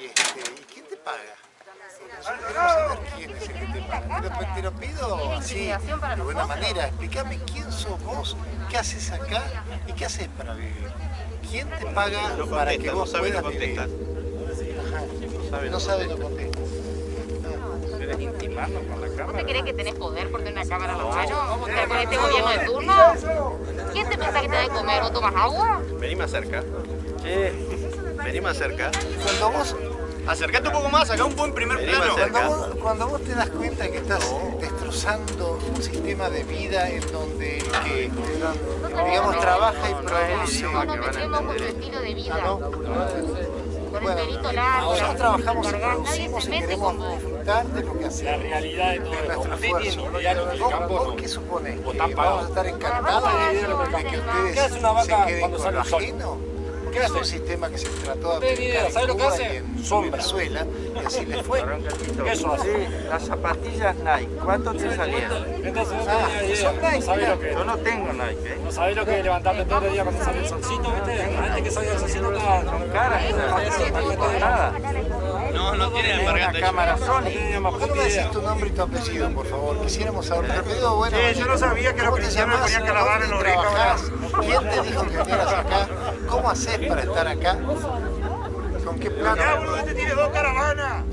Y, este, ¿y quién te paga? Nosotros queremos saber quién es el que te paga. Te lo, te lo pido así, de buena manera. Explícame quién sos vos, qué haces acá y qué haces para vivir. ¿Quién te paga para que vos no sabe, puedas no vivir? contestar. Ajá. No sabe, no contesta. ¿Querés intimarnos con la ¿Vos cámara? te crees que tenés poder por tener una cámara la mano? ¿Con este gobierno de turno? ¿Quién te piensa que te da de comer? ¿Vos tomas agua? Vení más cerca. Che, vení más cerca. Cuando vos, Acercate un poco más, acá un buen primer plano. cuando, vos, cuando vos te das cuenta que estás destrozando un sistema de vida en donde el que, digamos, trabaja y produce... No metemos con tu estilo de vida. Ah, ¿no? Con el Bueno, pelito largo, nosotros trabajamos y producimos y queremos disfrutar de lo que hacemos. La realidad de todo de nuestro esfuerzo. el ¿Vos, no. qué suponés? ¿O ¿Que vamos a estar encantados de que ustedes ¿Qué hace una vaca se queden cuando con sale lo el sol? ajeno? ¿Qué Es hace? un sistema que se trató de aplicar idea. en ¿Sabe lo que hace? y en Sombra. Venezuela y así le fue. ¿Qué eso hace? Sí, las zapatillas Nike, ¿cuánto te salían? Entonces no Ah, tenía idea. son Nike, No sabés mirá. lo que Yo no tengo Nike, ¿eh? No sabés lo que es levantarte todo el día cuando sale el solcito, ¿viste? Antes que salga el solcito con Cara, no nada. No, no tiene alpargata. cámara No Sony. ¿Por qué no puta me decís tu nombre y tu apellido, por favor? Quisiéramos saber. Te pido, bueno, Sí, yo no sabía que los ¿cómo te cristianos llamás? ponían calavera en la ¿Dónde oreja? ¿Quién te dijo que vinieras acá? ¿Cómo haces para estar acá? ¿Con qué? Ya, boludo, este tiene dos caravanas.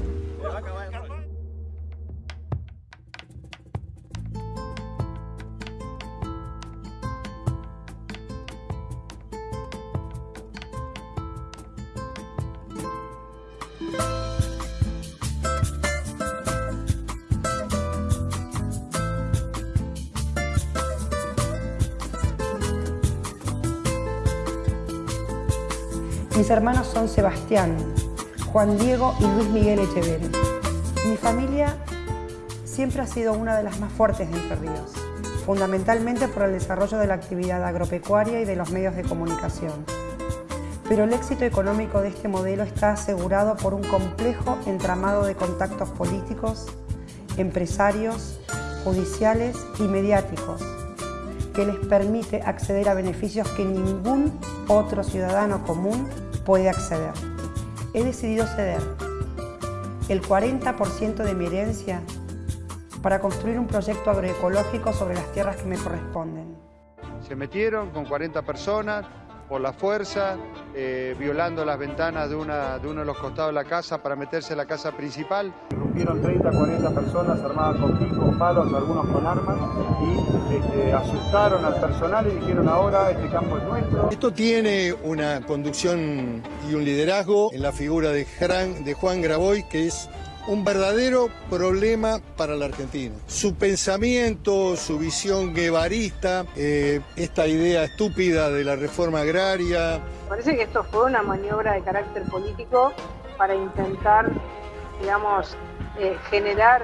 Mis hermanos son Sebastián, Juan Diego y Luis Miguel Echeverri. Mi familia siempre ha sido una de las más fuertes de Entre Ríos, fundamentalmente por el desarrollo de la actividad agropecuaria y de los medios de comunicación. Pero el éxito económico de este modelo está asegurado por un complejo entramado de contactos políticos, empresarios, judiciales y mediáticos que les permite acceder a beneficios que ningún otro ciudadano común puede acceder. He decidido ceder el 40% de mi herencia para construir un proyecto agroecológico sobre las tierras que me corresponden. Se metieron con 40 personas por la fuerza, eh, violando las ventanas de, una, de uno de los costados de la casa para meterse en la casa principal. Irrumpieron 30, 40 personas armadas con picos, palos, algunos con armas y este, asustaron al personal y dijeron ahora este campo es nuestro. Esto tiene una conducción y un liderazgo en la figura de, de Juan Graboy, que es un verdadero problema para la Argentina. Su pensamiento, su visión guevarista, eh, esta idea estúpida de la reforma agraria, Parece que esto fue una maniobra de carácter político para intentar, digamos, eh, generar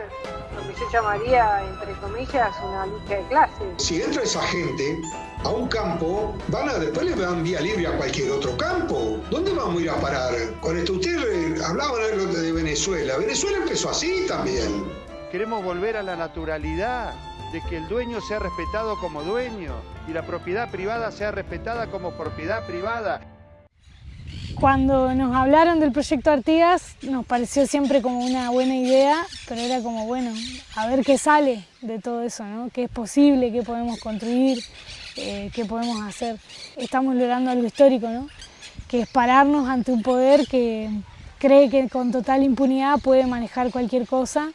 lo que yo llamaría, entre comillas, una lucha de clases. Si entra esa gente a un campo, van a, después le dan vía libre a cualquier otro campo. ¿Dónde vamos a ir a parar? Con esto, ustedes eh, hablaban algo de Venezuela. Venezuela empezó así también. Queremos volver a la naturalidad, de que el dueño sea respetado como dueño y la propiedad privada sea respetada como propiedad privada. Cuando nos hablaron del proyecto Artigas nos pareció siempre como una buena idea, pero era como, bueno, a ver qué sale de todo eso, ¿no? ¿Qué es posible, qué podemos construir, eh, qué podemos hacer? Estamos logrando algo histórico, ¿no? Que es pararnos ante un poder que cree que con total impunidad puede manejar cualquier cosa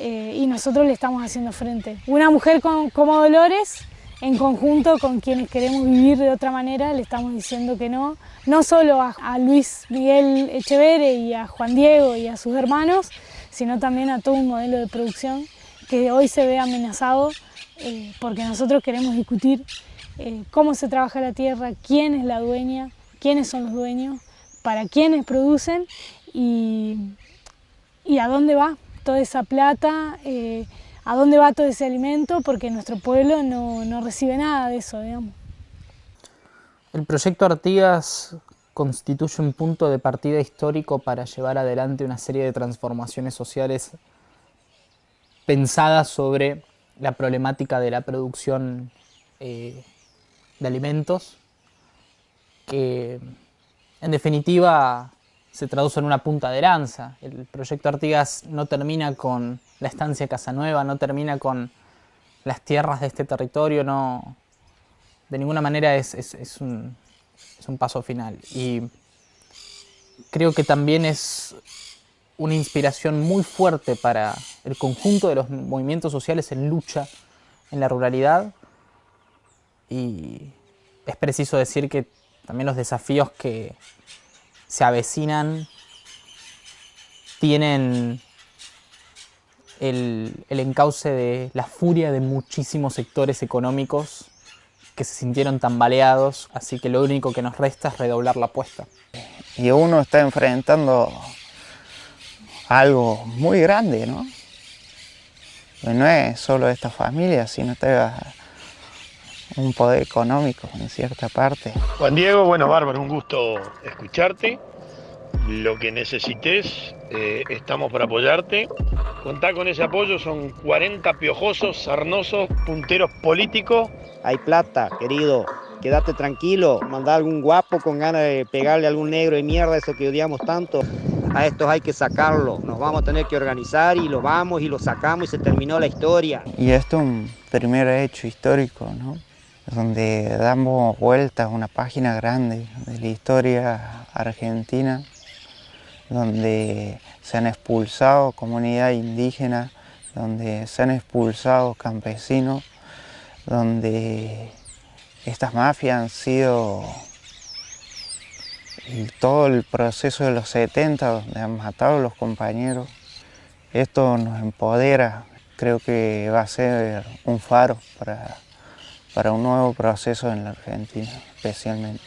eh, y nosotros le estamos haciendo frente. Una mujer con- como Dolores, en conjunto con quienes queremos vivir de otra manera, le estamos diciendo que no, no solo a, Luis Miguel Echeverre y a Juan Diego y a sus hermanos, sino también a todo un modelo de producción que hoy se ve amenazado eh, porque nosotros queremos discutir eh, cómo se trabaja la tierra, quién es la dueña, quiénes son los dueños, para quiénes producen y, y a dónde va toda esa plata, eh, a dónde va todo ese alimento, porque nuestro pueblo no, no recibe nada de eso, digamos. El proyecto Artigas constituye un punto de partida histórico para llevar adelante una serie de transformaciones sociales pensadas sobre la problemática de la producción eh, de alimentos, que en definitiva se traduce en una punta de lanza. El proyecto Artigas no termina con la estancia Casanueva, no termina con las tierras de este territorio, no, de ninguna manera es, es, un, es un paso final. Y creo que también es una inspiración muy fuerte para el conjunto de los movimientos sociales en lucha en la ruralidad y es preciso decir que también los desafíos que se avecinan tienen el, encauce de la furia de muchísimos sectores económicos que se sintieron tambaleados, así que lo único que nos resta es redoblar la apuesta. Y uno está enfrentando algo muy grande, ¿no? No es solo esta familia, sino está un poder económico en cierta parte. Juan Diego, bueno, bárbaro, un gusto escucharte. Lo que necesites, eh, estamos para apoyarte. Contá con ese apoyo, son 40 piojosos, sarnosos, punteros políticos. Hay plata, querido, quédate tranquilo, manda algún guapo con ganas de pegarle a algún negro de mierda, eso que odiamos tanto. A estos hay que sacarlo, nos vamos a tener que organizar y lo vamos y lo sacamos y se terminó la historia. Y esto es un primer hecho histórico, ¿no? donde damos vueltas a una página grande de la historia argentina, donde se han expulsado comunidades indígenas, donde se han expulsado campesinos, donde estas mafias han sido todo el proceso de los 70, donde han matado a los compañeros. Esto nos empodera, creo que va a ser un faro para para un nuevo proceso en la Argentina, especialmente.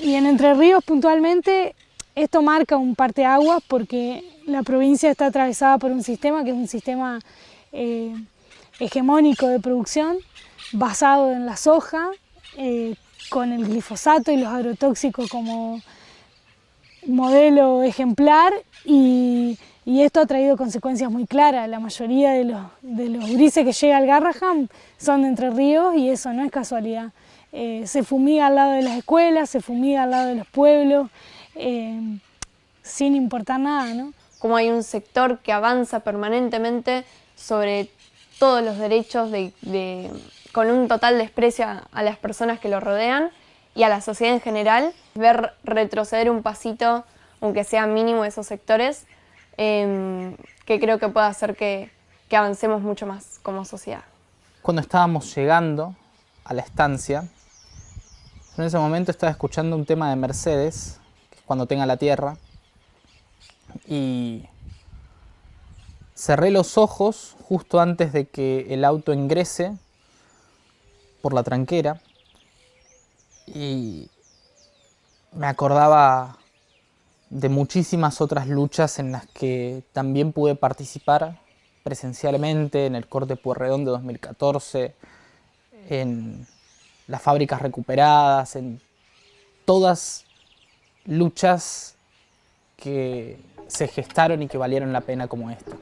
Y en Entre Ríos puntualmente esto marca un parteaguas porque la provincia está atravesada por un sistema que es un sistema eh, hegemónico de producción basado en la soja, eh, con el glifosato y los agrotóxicos como modelo ejemplar y esto ha traído consecuencias muy claras. La mayoría de los, de los grises que llega al Garraham son de Entre Ríos y eso no es casualidad. Eh, se fumiga al lado de las escuelas, se fumiga al lado de los pueblos, eh, sin importar nada. ¿no? Como hay un sector que avanza permanentemente sobre todos los derechos de, con un total desprecio a las personas que lo rodean y a la sociedad en general, ver retroceder un pasito, aunque sea mínimo, esos sectores, Em, que creo que puede hacer que, avancemos mucho más como sociedad. Cuando estábamos llegando a la estancia, en ese momento estaba escuchando un tema de Mercedes, que es cuando tenga la tierra, y cerré los ojos justo antes de que el auto ingrese por la tranquera. Y me acordaba de muchísimas otras luchas en las que también pude participar presencialmente en el corte Puerredón de 2014, en las fábricas recuperadas, en todas luchas que se gestaron y que valieron la pena como esta.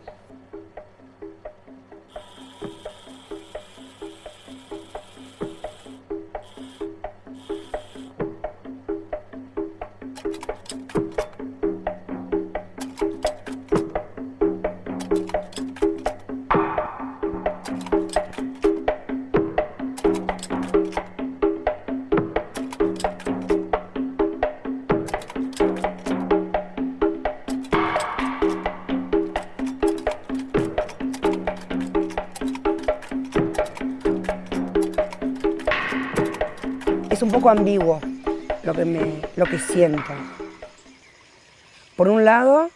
Poco ambiguo lo que, me, lo que siento. Por un lado,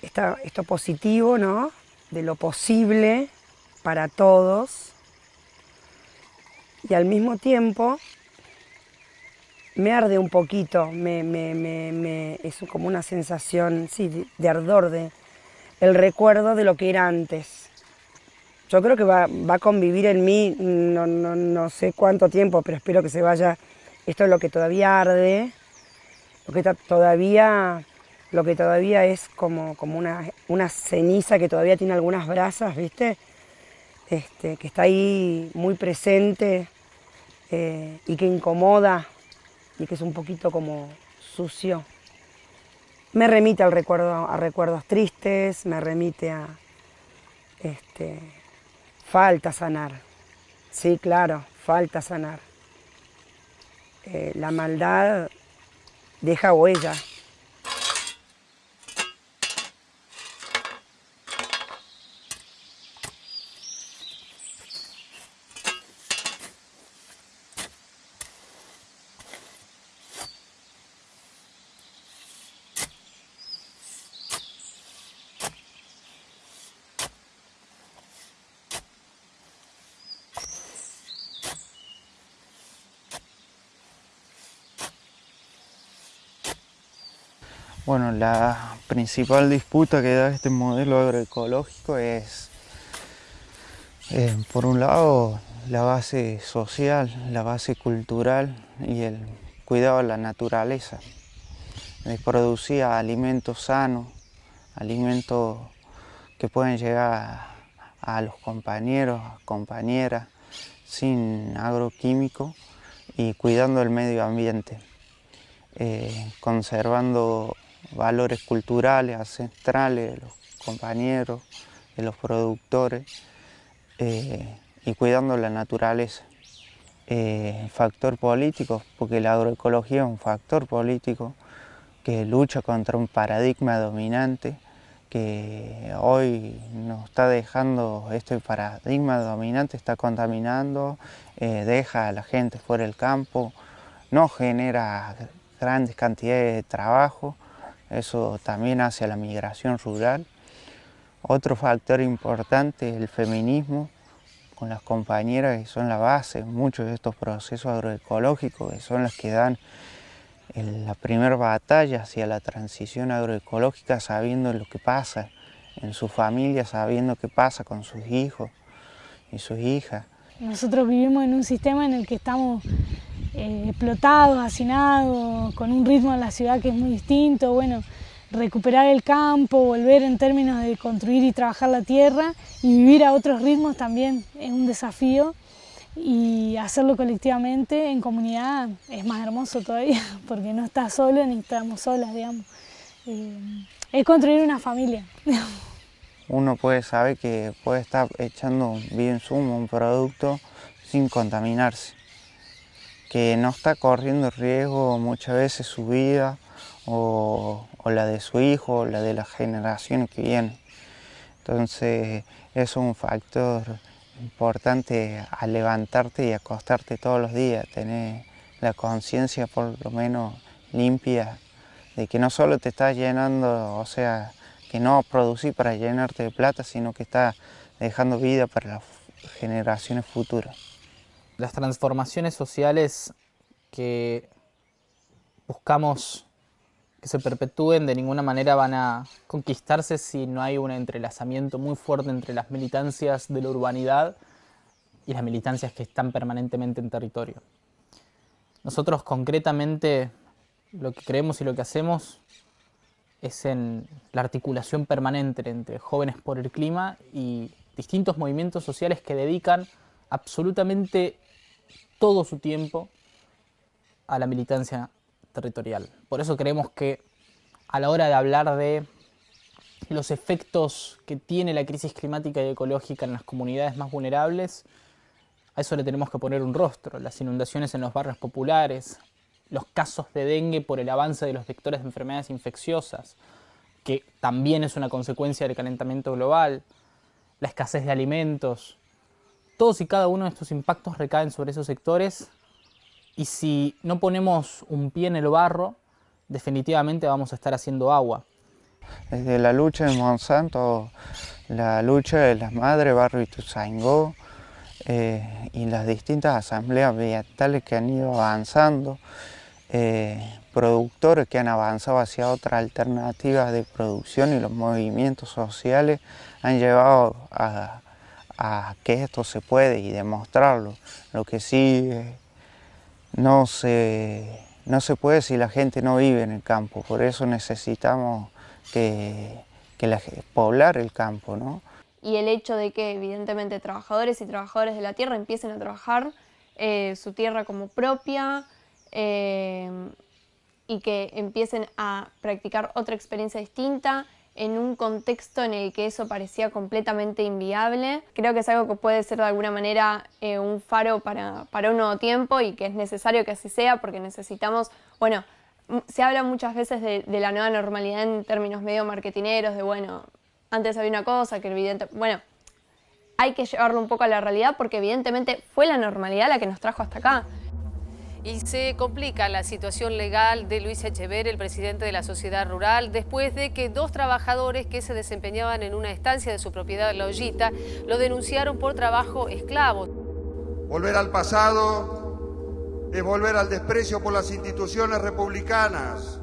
está esto positivo, ¿no? De lo posible para todos. Y al mismo tiempo, me arde un poquito, me, me, me, es como una sensación sí, de, ardor, de el recuerdo de lo que era antes. Yo creo que va, a convivir en mí, no, sé cuánto tiempo, pero espero que se vaya. Esto es lo que todavía arde, lo que todavía, lo que todavía es como, como una, una ceniza que todavía tiene algunas brasas, ¿viste? Este, que está ahí muy presente eh, y que incomoda y que es un poquito como sucio. me remite al recuerdo, a recuerdos tristes, me remite a este, falta sanar. Sí, claro, falta sanar. Eh, la maldad deja huella. Bueno, la principal disputa que da este modelo agroecológico es, eh, por un lado, la base social, la base cultural y el cuidado de la naturaleza, de producir alimentos sanos, alimentos que pueden llegar a, los compañeros, compañeras, sin agroquímicos y cuidando el medio ambiente, eh, conservando valores culturales, ancestrales de los compañeros, de los productores eh, y cuidando la naturaleza. Eh, factor político, porque la agroecología es un factor político que lucha contra un paradigma dominante que hoy nos está dejando, este paradigma dominante está contaminando, eh, deja a la gente fuera del campo, no genera grandes cantidades de trabajo eso también hace a la migración rural. Otro factor importante es el feminismo, con las compañeras que son la base muchos de estos procesos agroecológicos, que son las que dan la primera batalla hacia la transición agroecológica sabiendo lo que pasa en su familia, sabiendo qué pasa con sus hijos y sus hijas. Nosotros vivimos en un sistema en el que estamos eh, explotados, hacinados, con un ritmo en la ciudad que es muy distinto, bueno, recuperar el campo, volver en términos de construir y trabajar la tierra y vivir a otros ritmos también es un desafío y hacerlo colectivamente en comunidad es más hermoso todavía porque no estás solo ni estamos solas, digamos. Eh, es construir una familia. Uno puede saber que puede estar echando bien sumo un producto sin contaminarse que no está corriendo riesgo muchas veces su vida o, la de su hijo o la de las generaciones que vienen. Entonces es un factor importante a levantarte y acostarte todos los días, tener la conciencia por lo menos limpia de que no solo te estás llenando, o sea, que no producís para llenarte de plata, sino que estás dejando vida para las generaciones futuras las transformaciones sociales que buscamos que se perpetúen de ninguna manera van a conquistarse si no hay un entrelazamiento muy fuerte entre las militancias de la urbanidad y las militancias que están permanentemente en territorio. Nosotros concretamente lo que creemos y lo que hacemos es en la articulación permanente entre jóvenes por el clima y distintos movimientos sociales que dedican absolutamente todo su tiempo a la militancia territorial. Por eso creemos que a la hora de hablar de los efectos que tiene la crisis climática y ecológica en las comunidades más vulnerables, a eso le tenemos que poner un rostro. Las inundaciones en los barrios populares, los casos de dengue por el avance de los vectores de enfermedades infecciosas, que también es una consecuencia del calentamiento global, la escasez de alimentos, todos y cada uno de estos impactos recaen sobre esos sectores y si no ponemos un pie en el barro, definitivamente vamos a estar haciendo agua. Desde la lucha de Monsanto, la lucha de las madres Barrio Ituzaingó eh, y las distintas asambleas ambientales que han ido avanzando, eh, productores que han avanzado hacia otras alternativas de producción y los movimientos sociales han llevado a, a que esto se puede y demostrarlo. Lo que sí eh, no se, no se puede si la gente no vive en el campo, por eso necesitamos que, poblar el campo. ¿no? Y el hecho de que evidentemente trabajadores y trabajadores de la tierra empiecen a trabajar eh, su tierra como propia, eh, y que empiecen a practicar otra experiencia distinta en un contexto en el que eso parecía completamente inviable. Creo que es algo que puede ser de alguna manera eh, un faro para, para un nuevo tiempo y que es necesario que así sea porque necesitamos, bueno, se habla muchas veces de, la nueva normalidad en términos medio marketineros, de bueno, antes había una cosa que evidente, bueno, hay que llevarlo un poco a la realidad porque evidentemente fue la normalidad la que nos trajo hasta acá. Y se complica la situación legal de Luis Echever, el presidente de la sociedad rural, después de que dos trabajadores que se desempeñaban en una estancia de su propiedad, La Ollita, lo denunciaron por trabajo esclavo. Volver al pasado es volver al desprecio por las instituciones republicanas,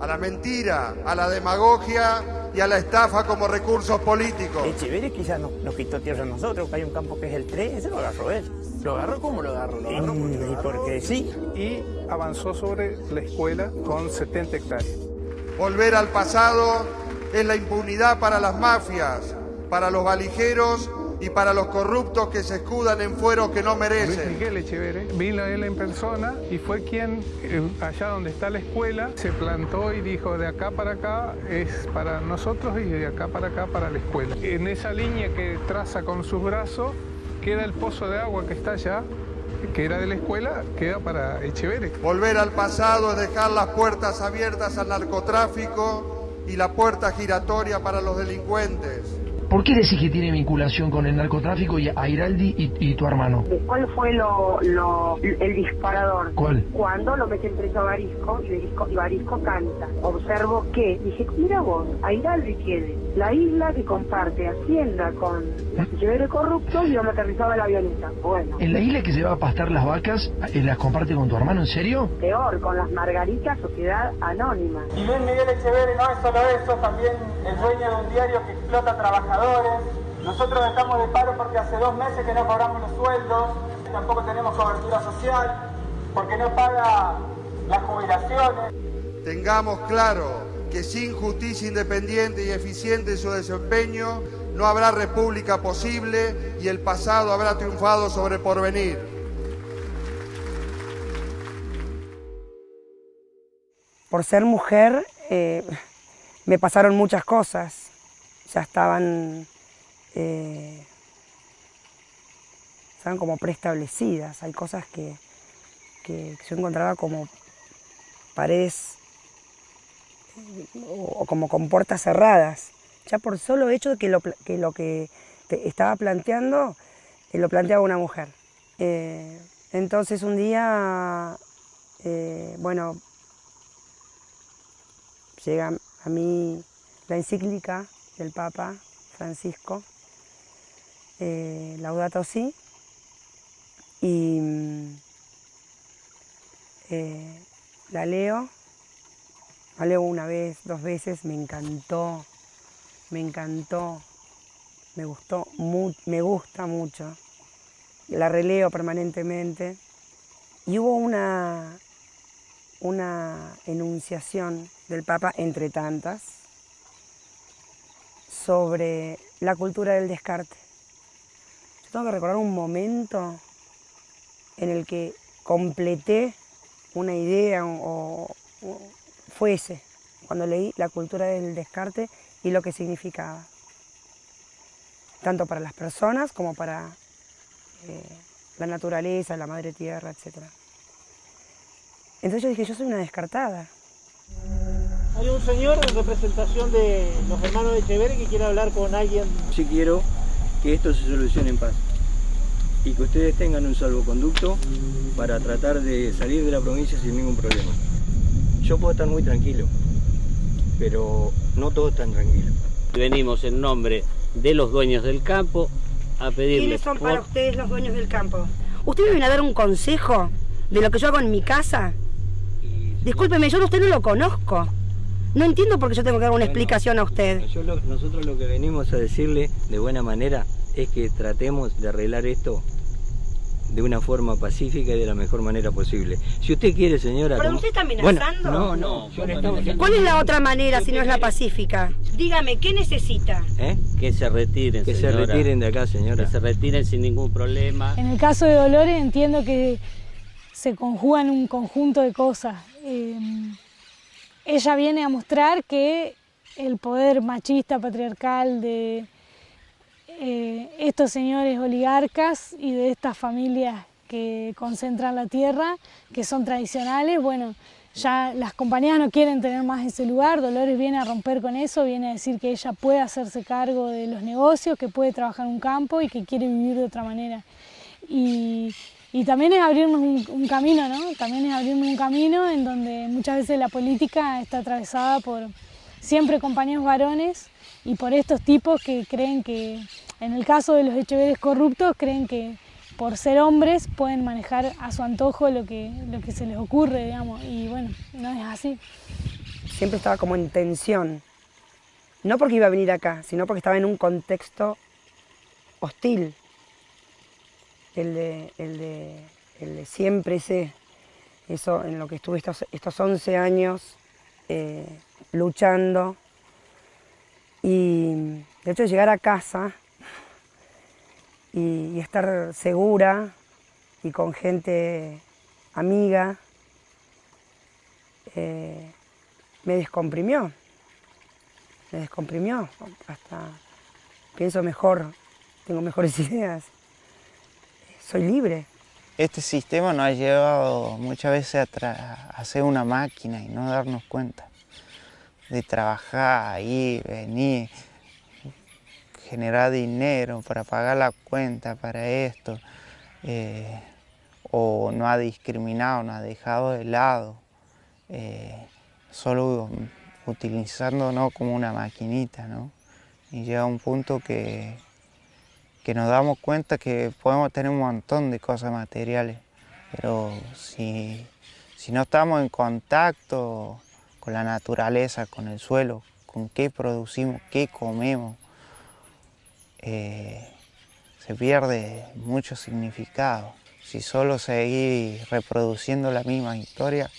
a la mentira, a la demagogia y a la estafa como recursos políticos. Echeverri quizás nos, nos, quitó tierra a nosotros, hay un campo que es el 3, ese lo agarró él. ¿Lo agarró? ¿Cómo lo agarró? ¿Lo agarró porque, lo agarró? porque sí. Y avanzó sobre la escuela con 70 hectáreas. Volver al pasado es la impunidad para las mafias, para los valijeros y para los corruptos que se escudan en fueros que no merecen. Luis Miguel Echeverre vino él en persona y fue quien, allá donde está la escuela, se plantó y dijo de acá para acá es para nosotros y de acá para acá para la escuela. En esa línea que traza con sus brazos queda el pozo de agua que está allá, que era de la escuela, queda para Echeverre. Volver al pasado es dejar las puertas abiertas al narcotráfico y la puerta giratoria para los delincuentes. ¿Por qué decís que tiene vinculación con el narcotráfico y a Iraldi y, y tu hermano? ¿Cuál fue lo, lo, el disparador? ¿Cuál? Cuando lo meten preso a Barisco y Barisco, y Barisco canta. Observo que, dije, mira vos, a Iraldi tiene la isla que comparte Hacienda con Echeverre corrupto y donde aterrizaba la avioneta. Bueno. ¿En la isla que se va a pastar las vacas eh, las comparte con tu hermano? ¿En serio? Peor, con las Margaritas Sociedad Anónima. Y Luis Miguel Echeverre no es solo eso, también el dueño de un diario que explota trabajadores nosotros estamos de paro porque hace dos meses que no cobramos los sueldos, tampoco tenemos cobertura social, porque no paga las jubilaciones. Tengamos claro que sin justicia independiente y eficiente en su desempeño, no habrá república posible y el pasado habrá triunfado sobre el porvenir. Por ser mujer, eh, me pasaron muchas cosas ya estaban, eh, estaban como preestablecidas. Hay cosas que, que yo encontraba como paredes o, como con puertas cerradas. Ya por solo hecho de que lo que, que estaba planteando, lo planteaba una mujer. Eh, entonces un día, eh, bueno, llega a mí la encíclica del Papa Francisco, eh, Laudato Si, y la leo, la leo una vez, dos veces, me encantó, me encantó, me gustó, me gusta mucho, la releo permanentemente, y hubo una, una enunciación del Papa entre tantas, sobre la cultura del descarte. Yo tengo que recordar un momento en el que completé una idea o fue ese, cuando leí la cultura del descarte y lo que significaba, tanto para las personas como para eh, la naturaleza, la madre tierra, etc. Entonces yo dije, yo soy una descartada. Hay un señor en representación de los hermanos de Echeverri que quiere hablar con alguien. Sí quiero que esto se solucione en paz y que ustedes tengan un salvoconducto para tratar de salir de la provincia sin ningún problema. Yo puedo estar muy tranquilo, pero no todos están tranquilos. Venimos en nombre de los dueños del campo a pedirles... ¿Quiénes son para ustedes los dueños del campo? ¿Ustedes me vienen a dar un consejo de lo que yo hago en mi casa? Discúlpeme, yo a usted no lo conozco. No entiendo por qué yo tengo que dar una explicación a usted. Yo lo, nosotros lo que venimos a decirle de buena manera es que tratemos de arreglar esto de una forma pacífica y de la mejor manera posible. Si usted quiere, señora... ¿Pero como... usted está amenazando? Bueno, no, no. Yo. ¿Cuál es la otra manera si no es la pacífica? Dígame, ¿qué necesita? ¿Eh? Que se retiren, Que señora. se retiren de acá, señora. Que se retiren sin ningún problema. En el caso de Dolores entiendo que se conjugan un conjunto de cosas. em, ella viene a mostrar que el poder machista, patriarcal de eh, estos señores oligarcas y de estas familias que concentran la tierra, que son tradicionales, bueno, ya las compañías no quieren tener más ese lugar, Dolores viene a romper con eso, viene a decir que ella puede hacerse cargo de los negocios, que puede trabajar en un campo y que quiere vivir de otra manera. Y, también es abrirnos un, camino, ¿no? También es abrirnos un camino en donde muchas veces la política está atravesada por siempre compañeros varones y por estos tipos que creen que, en el caso de los Echeveres corruptos, creen que por ser hombres pueden manejar a su antojo lo que, lo que se les ocurre, digamos, y bueno, no es así. Siempre estaba como en tensión, no porque iba a venir acá, sino porque estaba en un contexto hostil, el de, el de, el de siempre ese, eso en lo que estuve estos, estos 11 años eh, luchando, y de hecho llegar a casa y, estar segura y con gente amiga, eh, me descomprimió, me descomprimió, hasta pienso mejor, tengo mejores ideas, soy libre. Este sistema nos ha llevado muchas veces a, a ser una máquina y no darnos cuenta de trabajar, ahí, venir, generar dinero para pagar la cuenta para esto, eh, o no ha discriminado, no ha dejado de lado, eh, solo utilizándonos como una maquinita, ¿no? Y llega un punto que, que nos damos cuenta que podemos tener un montón de cosas materiales, pero si, si no estamos en contacto con la naturaleza, con el suelo, con qué producimos, qué comemos, eh, se pierde mucho significado. Si solo seguir reproduciendo la misma historia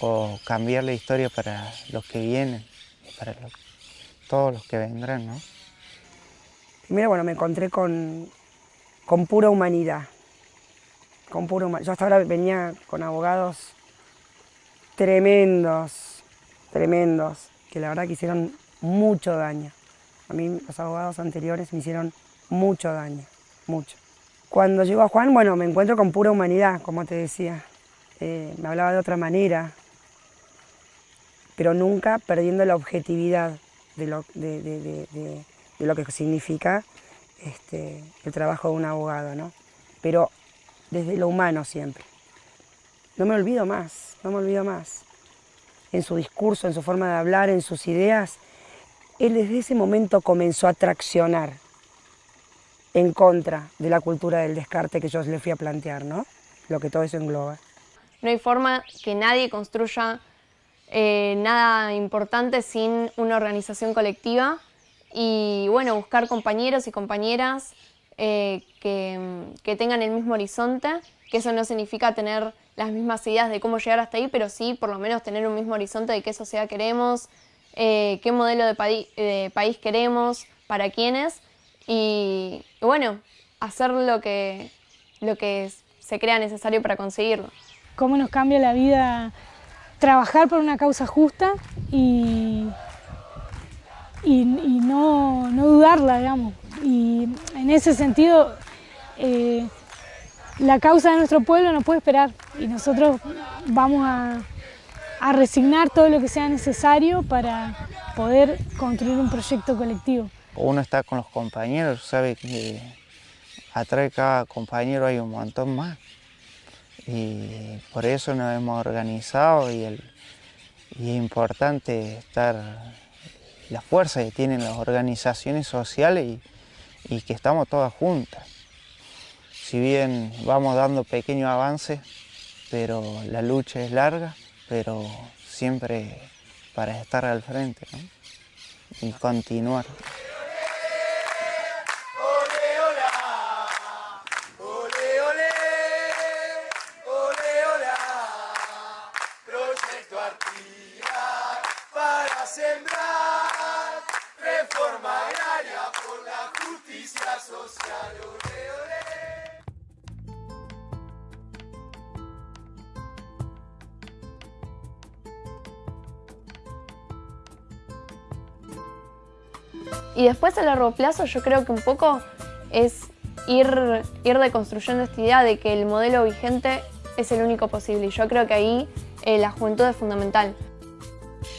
o cambiar la historia para los que vienen para todos los que vendrán, ¿no? Primero, bueno, me encontré con, con pura humanidad. Con pura Yo hasta ahora venía con abogados tremendos, tremendos, que la verdad que hicieron mucho daño. A mí los abogados anteriores me hicieron mucho daño, mucho. Cuando llego a Juan, bueno, me encuentro con pura humanidad, como te decía. Eh, me hablaba de otra manera, pero nunca perdiendo la objetividad de lo, de, lo que significa este, el trabajo de un abogado, ¿no? Pero desde lo humano siempre. No me olvido más, no me olvido más. En su discurso, en su forma de hablar, en sus ideas, él desde ese momento comenzó a traccionar en contra de la cultura del descarte que yo le fui a plantear, ¿no? Lo que todo eso engloba. No hay forma que nadie construya eh, nada importante sin una organización colectiva y bueno, buscar compañeros y compañeras eh, que, que tengan el mismo horizonte, que eso no significa tener las mismas ideas de cómo llegar hasta ahí, pero sí por lo menos tener un mismo horizonte de qué sociedad queremos, eh, qué modelo de, país queremos, para quiénes y, bueno, hacer lo que, lo que se crea necesario para conseguirlo. Cómo nos cambia la vida trabajar por una causa justa y, y, no, dudarla, digamos. Y en ese sentido, eh, la causa de nuestro pueblo no puede esperar y nosotros vamos a, resignar todo lo que sea necesario para poder construir un proyecto colectivo. Uno está con los compañeros, sabe que atrás de cada compañero hay un montón más. Y por eso nos hemos organizado y, es importante estar, la fuerza que tienen las organizaciones sociales y, y que estamos todas juntas. Si bien vamos dando pequeños avances, pero la lucha es larga pero siempre para estar al frente y continuar. Largo plazo yo creo que un poco es ir, ir deconstruyendo esta idea de que el modelo vigente es el único posible y yo creo que ahí eh, la juventud es fundamental.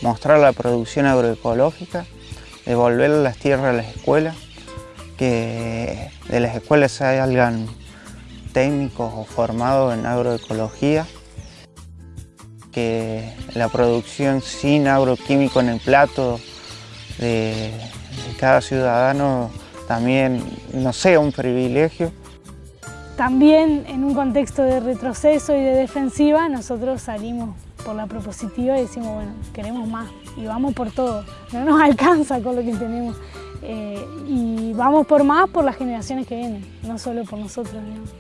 Mostrar la producción agroecológica, devolver las tierras a las escuelas, que de las escuelas salgan técnicos o formados en agroecología, que la producción sin agroquímico en el plato de, cada ciudadano también no sea un privilegio. También en un contexto de retroceso y de defensiva, nosotros salimos por la propositiva y decimos, bueno, queremos más y vamos por todo. No nos alcanza con lo que tenemos. Eh, y vamos por más por las generaciones que vienen, no solo por nosotros. ¿no?